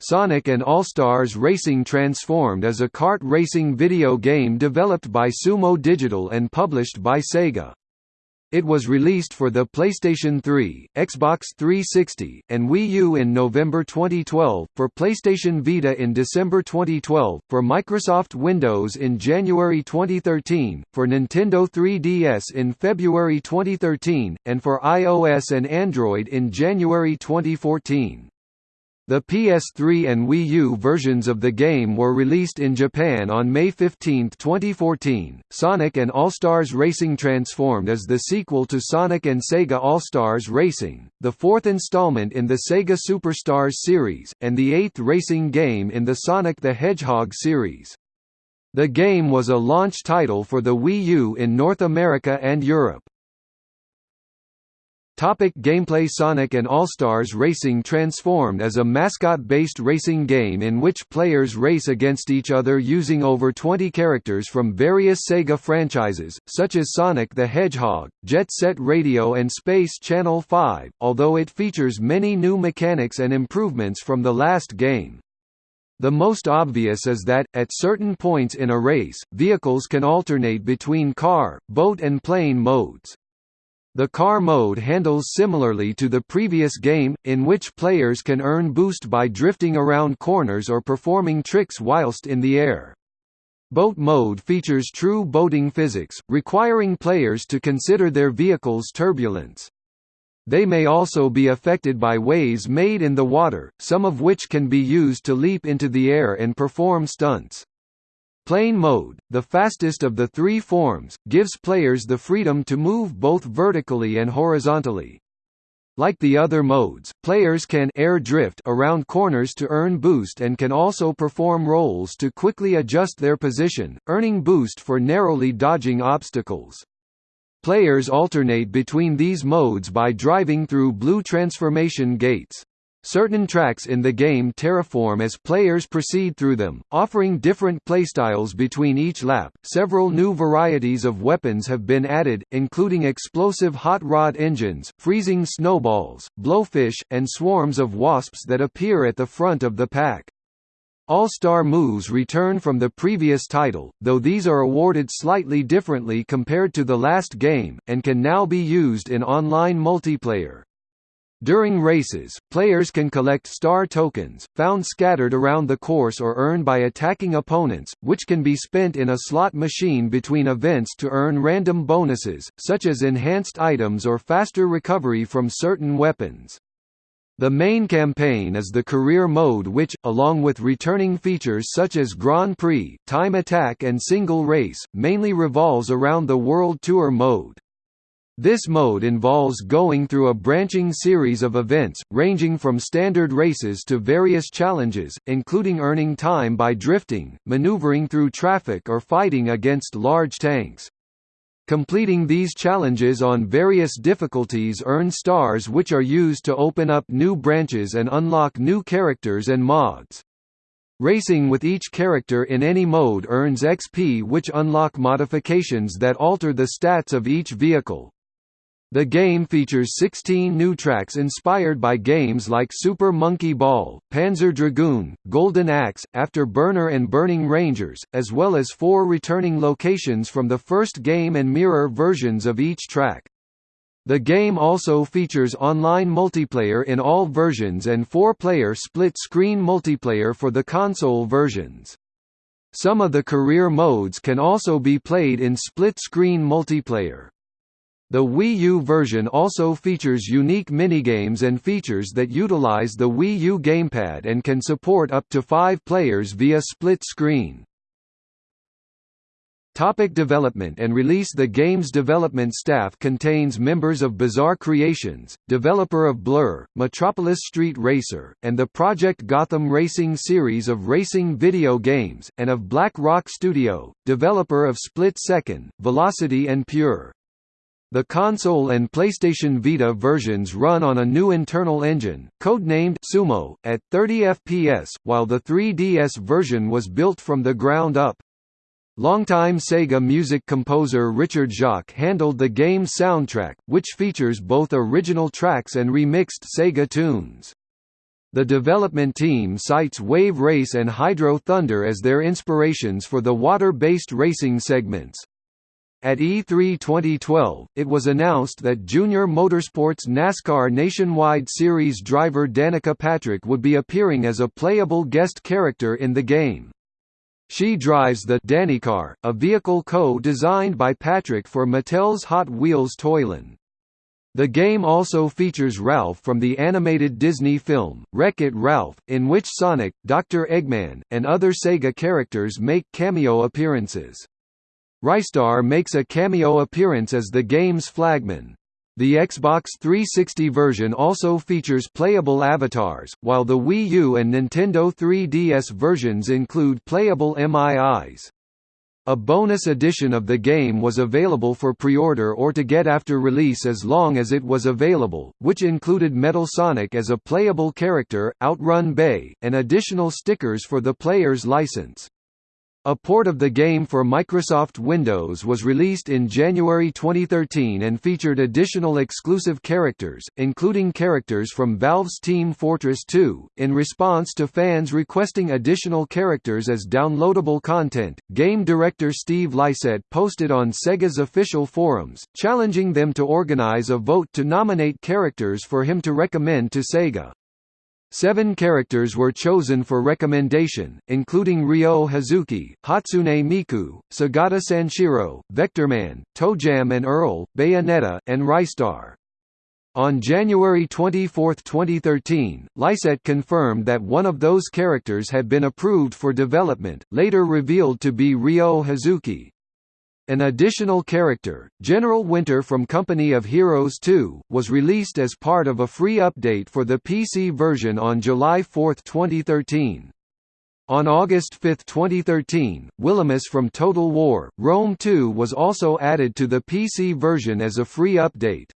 Sonic and All-Stars Racing transformed as a kart racing video game developed by Sumo Digital and published by Sega. It was released for the PlayStation 3, Xbox 360, and Wii U in November 2012, for PlayStation Vita in December 2012, for Microsoft Windows in January 2013, for Nintendo 3DS in February 2013, and for iOS and Android in January 2014. The PS3 and Wii U versions of the game were released in Japan on May 15, 2014. Sonic and All-Stars Racing transformed as the sequel to Sonic and Sega All-Stars Racing, the fourth installment in the Sega Superstars series, and the eighth racing game in the Sonic the Hedgehog series. The game was a launch title for the Wii U in North America and Europe. Topic gameplay Sonic and All-Stars Racing transformed as a mascot-based racing game in which players race against each other using over 20 characters from various Sega franchises, such as Sonic the Hedgehog, Jet Set Radio and Space Channel 5, although it features many new mechanics and improvements from the last game. The most obvious is that, at certain points in a race, vehicles can alternate between car, boat and plane modes. The car mode handles similarly to the previous game, in which players can earn boost by drifting around corners or performing tricks whilst in the air. Boat mode features true boating physics, requiring players to consider their vehicle's turbulence. They may also be affected by waves made in the water, some of which can be used to leap into the air and perform stunts. Plane mode, the fastest of the three forms, gives players the freedom to move both vertically and horizontally. Like the other modes, players can air drift around corners to earn boost and can also perform rolls to quickly adjust their position, earning boost for narrowly dodging obstacles. Players alternate between these modes by driving through blue transformation gates. Certain tracks in the game terraform as players proceed through them, offering different playstyles between each lap. Several new varieties of weapons have been added, including explosive hot rod engines, freezing snowballs, blowfish, and swarms of wasps that appear at the front of the pack. All-Star moves return from the previous title, though these are awarded slightly differently compared to the last game, and can now be used in online multiplayer. During races, players can collect star tokens, found scattered around the course or earned by attacking opponents, which can be spent in a slot machine between events to earn random bonuses, such as enhanced items or faster recovery from certain weapons. The main campaign is the career mode which, along with returning features such as Grand Prix, Time Attack and Single Race, mainly revolves around the World Tour mode. This mode involves going through a branching series of events, ranging from standard races to various challenges, including earning time by drifting, maneuvering through traffic or fighting against large tanks. Completing these challenges on various difficulties earn stars which are used to open up new branches and unlock new characters and mods. Racing with each character in any mode earns XP which unlock modifications that alter the stats of each vehicle. The game features 16 new tracks inspired by games like Super Monkey Ball, Panzer Dragoon, Golden Axe, After Burner and Burning Rangers, as well as four returning locations from the first game and mirror versions of each track. The game also features online multiplayer in all versions and four-player split-screen multiplayer for the console versions. Some of the career modes can also be played in split-screen multiplayer. The Wii U version also features unique minigames and features that utilize the Wii U gamepad and can support up to five players via split screen. Topic development and release The game's development staff contains members of Bizarre Creations, developer of Blur, Metropolis Street Racer, and the Project Gotham Racing series of racing video games, and of Black Rock Studio, developer of Split Second, Velocity and Pure. The console and PlayStation Vita versions run on a new internal engine, codenamed Sumo, at 30 FPS, while the 3DS version was built from the ground up. Longtime Sega music composer Richard Jacques handled the game's soundtrack, which features both original tracks and remixed Sega tunes. The development team cites Wave Race and Hydro Thunder as their inspirations for the water-based racing segments. At E3 2012, it was announced that Junior Motorsports NASCAR Nationwide Series driver Danica Patrick would be appearing as a playable guest character in the game. She drives the Danicar, a vehicle co-designed by Patrick for Mattel's Hot Wheels Toyland. The game also features Ralph from the animated Disney film, Wreck-It Ralph, in which Sonic, Dr. Eggman, and other Sega characters make cameo appearances. Ristar makes a cameo appearance as the game's flagman. The Xbox 360 version also features playable avatars, while the Wii U and Nintendo 3DS versions include playable MIIs. A bonus edition of the game was available for pre-order or to get after release as long as it was available, which included Metal Sonic as a playable character, Outrun Bay, and additional stickers for the player's license. A port of the game for Microsoft Windows was released in January 2013 and featured additional exclusive characters, including characters from Valve's Team Fortress 2. In response to fans requesting additional characters as downloadable content, game director Steve Lycett posted on Sega's official forums, challenging them to organize a vote to nominate characters for him to recommend to Sega. Seven characters were chosen for recommendation, including Ryo Hazuki, Hatsune Miku, Segata Sanshiro, Vectorman, ToeJam and Earl, Bayonetta, and Ristar. On January 24, 2013, Lycett confirmed that one of those characters had been approved for development, later revealed to be Ryo Hazuki. An additional character, General Winter from Company of Heroes 2, was released as part of a free update for the PC version on July 4, 2013. On August 5, 2013, Wilhelmus from Total War, Rome 2 was also added to the PC version as a free update.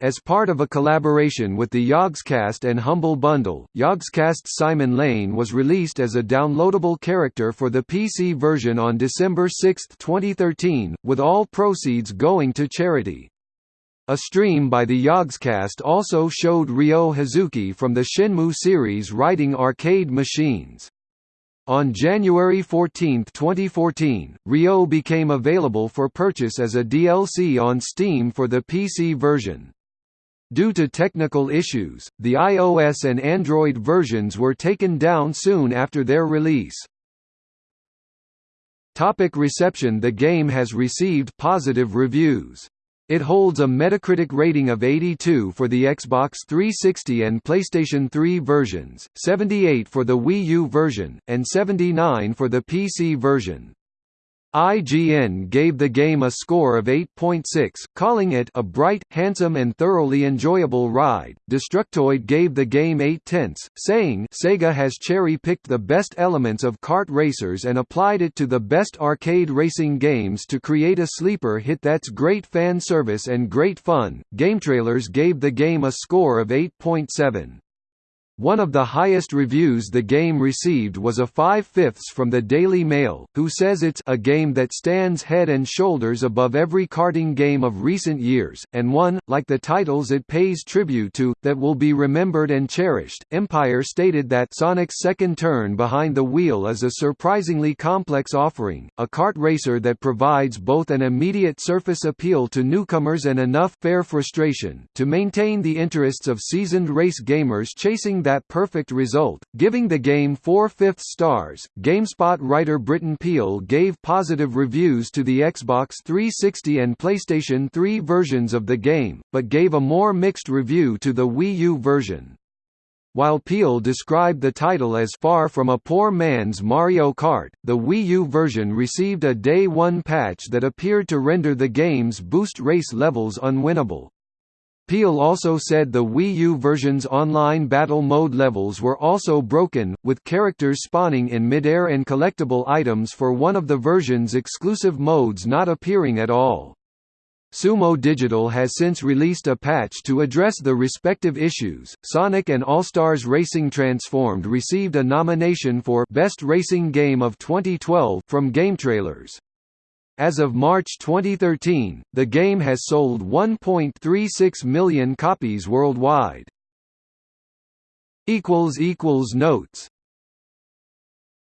As part of a collaboration with the Yogscast and Humble Bundle, Yogscast's Simon Lane was released as a downloadable character for the PC version on December 6, 2013, with all proceeds going to charity. A stream by the Yogscast also showed Ryo Hazuki from the Shenmue series riding arcade machines. On January 14, 2014, Ryo became available for purchase as a DLC on Steam for the PC version. Due to technical issues, the iOS and Android versions were taken down soon after their release. Topic reception The game has received positive reviews. It holds a Metacritic rating of 82 for the Xbox 360 and PlayStation 3 versions, 78 for the Wii U version, and 79 for the PC version. IGN gave the game a score of 8.6, calling it a bright, handsome and thoroughly enjoyable ride. Destructoid gave the game 8 tenths, saying Sega has cherry-picked the best elements of kart racers and applied it to the best arcade racing games to create a sleeper hit that's great fan service and great fun. GameTrailers gave the game a score of 8.7. One of the highest reviews the game received was a five-fifths from the Daily Mail, who says it's a game that stands head and shoulders above every karting game of recent years, and one, like the titles it pays tribute to, that will be remembered and cherished. Empire stated that Sonic's second turn behind the wheel is a surprisingly complex offering, a kart racer that provides both an immediate surface appeal to newcomers and enough fair frustration to maintain the interests of seasoned race gamers chasing that perfect result, giving the game four-fifths stars. GameSpot writer Britton Peel gave positive reviews to the Xbox 360 and PlayStation 3 versions of the game, but gave a more mixed review to the Wii U version. While Peel described the title as far from a poor man's Mario Kart, the Wii U version received a Day 1 patch that appeared to render the game's boost race levels unwinnable. Peel also said the Wii U version's online battle mode levels were also broken, with characters spawning in midair and collectible items for one of the version's exclusive modes not appearing at all. Sumo Digital has since released a patch to address the respective issues. Sonic and All-Stars Racing Transformed received a nomination for Best Racing Game of 2012 from GameTrailers. As of March 2013, the game has sold 1.36 million copies worldwide. Notes